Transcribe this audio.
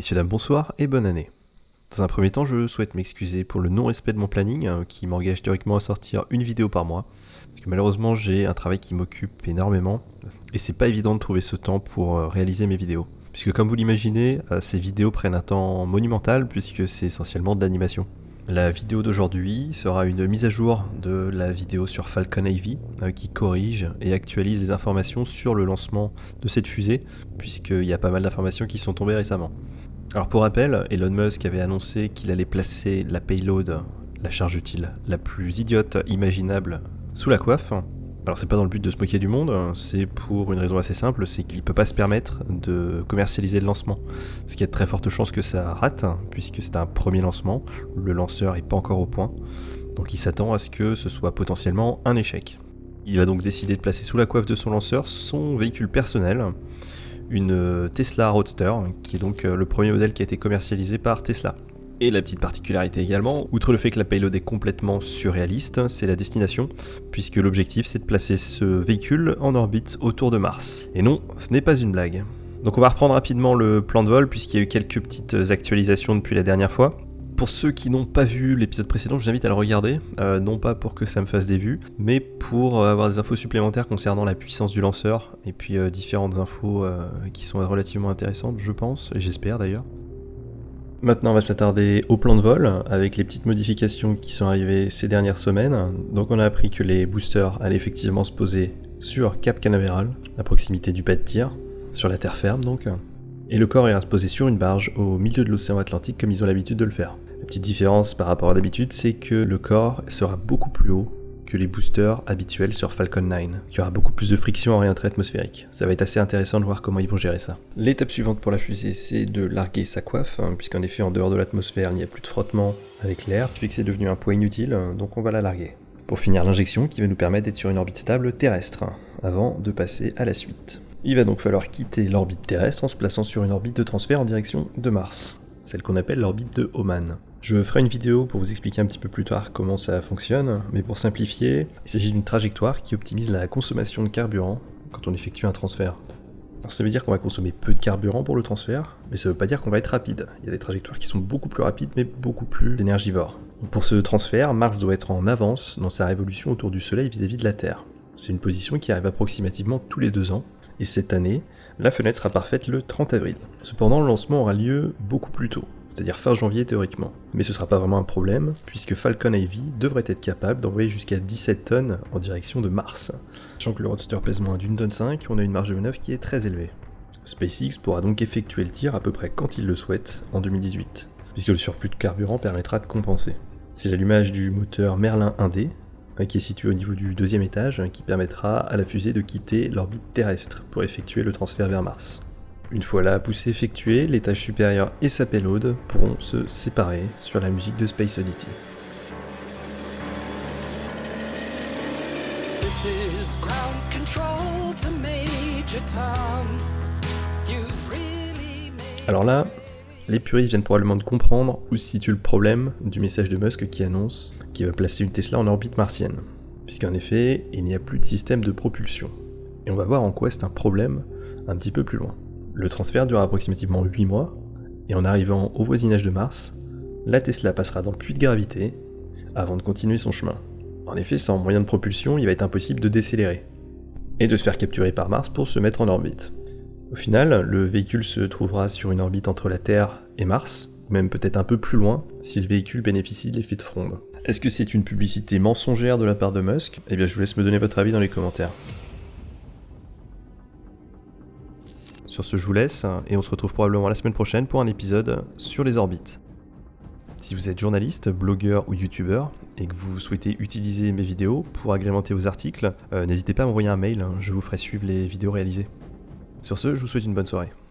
Messieurs, dames, bonsoir et bonne année. Dans un premier temps, je souhaite m'excuser pour le non-respect de mon planning, hein, qui m'engage théoriquement à sortir une vidéo par mois. Parce que malheureusement, j'ai un travail qui m'occupe énormément, et c'est pas évident de trouver ce temps pour euh, réaliser mes vidéos. Puisque comme vous l'imaginez, euh, ces vidéos prennent un temps monumental, puisque c'est essentiellement de l'animation. La vidéo d'aujourd'hui sera une mise à jour de la vidéo sur Falcon euh, qui corrige et actualise les informations sur le lancement de cette fusée puisqu'il y a pas mal d'informations qui sont tombées récemment. Alors pour rappel, Elon Musk avait annoncé qu'il allait placer la payload, la charge utile, la plus idiote imaginable sous la coiffe alors c'est pas dans le but de se moquer du monde, hein, c'est pour une raison assez simple, c'est qu'il peut pas se permettre de commercialiser le lancement. Ce qui a de très fortes chances que ça rate, puisque c'est un premier lancement, le lanceur est pas encore au point, donc il s'attend à ce que ce soit potentiellement un échec. Il a donc décidé de placer sous la coiffe de son lanceur son véhicule personnel, une Tesla Roadster, qui est donc le premier modèle qui a été commercialisé par Tesla. Et la petite particularité également, outre le fait que la payload est complètement surréaliste, c'est la destination, puisque l'objectif c'est de placer ce véhicule en orbite autour de Mars. Et non, ce n'est pas une blague. Donc on va reprendre rapidement le plan de vol, puisqu'il y a eu quelques petites actualisations depuis la dernière fois. Pour ceux qui n'ont pas vu l'épisode précédent, je vous invite à le regarder, euh, non pas pour que ça me fasse des vues, mais pour avoir des infos supplémentaires concernant la puissance du lanceur, et puis euh, différentes infos euh, qui sont relativement intéressantes, je pense, et j'espère d'ailleurs. Maintenant, on va s'attarder au plan de vol avec les petites modifications qui sont arrivées ces dernières semaines. Donc, on a appris que les boosters allaient effectivement se poser sur Cap Canaveral, à proximité du pas de tir, sur la terre ferme donc. Et le corps ira se poser sur une barge au milieu de l'océan Atlantique comme ils ont l'habitude de le faire. La petite différence par rapport à d'habitude, c'est que le corps sera beaucoup plus haut que les boosters habituels sur Falcon 9. Il y aura beaucoup plus de friction en réentrée atmosphérique. Ça va être assez intéressant de voir comment ils vont gérer ça. L'étape suivante pour la fusée, c'est de larguer sa coiffe, hein, puisqu'en effet, en dehors de l'atmosphère, il n'y a plus de frottement avec l'air, ce c'est devenu un poids inutile, donc on va la larguer. Pour finir l'injection qui va nous permettre d'être sur une orbite stable terrestre, avant de passer à la suite. Il va donc falloir quitter l'orbite terrestre en se plaçant sur une orbite de transfert en direction de Mars, celle qu'on appelle l'orbite de Oman. Je ferai une vidéo pour vous expliquer un petit peu plus tard comment ça fonctionne, mais pour simplifier, il s'agit d'une trajectoire qui optimise la consommation de carburant quand on effectue un transfert. Ça veut dire qu'on va consommer peu de carburant pour le transfert, mais ça veut pas dire qu'on va être rapide. Il y a des trajectoires qui sont beaucoup plus rapides, mais beaucoup plus énergivores. Pour ce transfert, Mars doit être en avance dans sa révolution autour du Soleil vis-à-vis -vis de la Terre. C'est une position qui arrive approximativement tous les deux ans, et cette année, la fenêtre sera parfaite le 30 avril. Cependant, le lancement aura lieu beaucoup plus tôt c'est-à-dire fin janvier théoriquement. Mais ce sera pas vraiment un problème, puisque Falcon Heavy devrait être capable d'envoyer jusqu'à 17 tonnes en direction de Mars. Sachant que le Roadster pèse moins d'une tonne 5, on a une marge de manœuvre qui est très élevée. SpaceX pourra donc effectuer le tir à peu près quand il le souhaite en 2018, puisque le surplus de carburant permettra de compenser. C'est l'allumage du moteur Merlin 1D, hein, qui est situé au niveau du deuxième étage, hein, qui permettra à la fusée de quitter l'orbite terrestre pour effectuer le transfert vers Mars. Une fois la poussée effectuée, l'étage supérieur et sa payload pourront se séparer sur la musique de Space Oddity. Alors là, les puristes viennent probablement de comprendre où se situe le problème du message de Musk qui annonce qu'il va placer une Tesla en orbite martienne. Puisqu'en effet, il n'y a plus de système de propulsion. Et on va voir en quoi c'est un problème un petit peu plus loin. Le transfert dure approximativement 8 mois, et en arrivant au voisinage de Mars, la Tesla passera dans le puits de gravité avant de continuer son chemin. En effet, sans moyen de propulsion, il va être impossible de décélérer, et de se faire capturer par Mars pour se mettre en orbite. Au final, le véhicule se trouvera sur une orbite entre la Terre et Mars, même peut-être un peu plus loin si le véhicule bénéficie de l'effet de fronde. Est-ce que c'est une publicité mensongère de la part de Musk? Eh bien je vous laisse me donner votre avis dans les commentaires. Sur ce, je vous laisse et on se retrouve probablement la semaine prochaine pour un épisode sur les orbites. Si vous êtes journaliste, blogueur ou youtubeur et que vous souhaitez utiliser mes vidéos pour agrémenter vos articles, euh, n'hésitez pas à m'envoyer un mail, hein, je vous ferai suivre les vidéos réalisées. Sur ce, je vous souhaite une bonne soirée.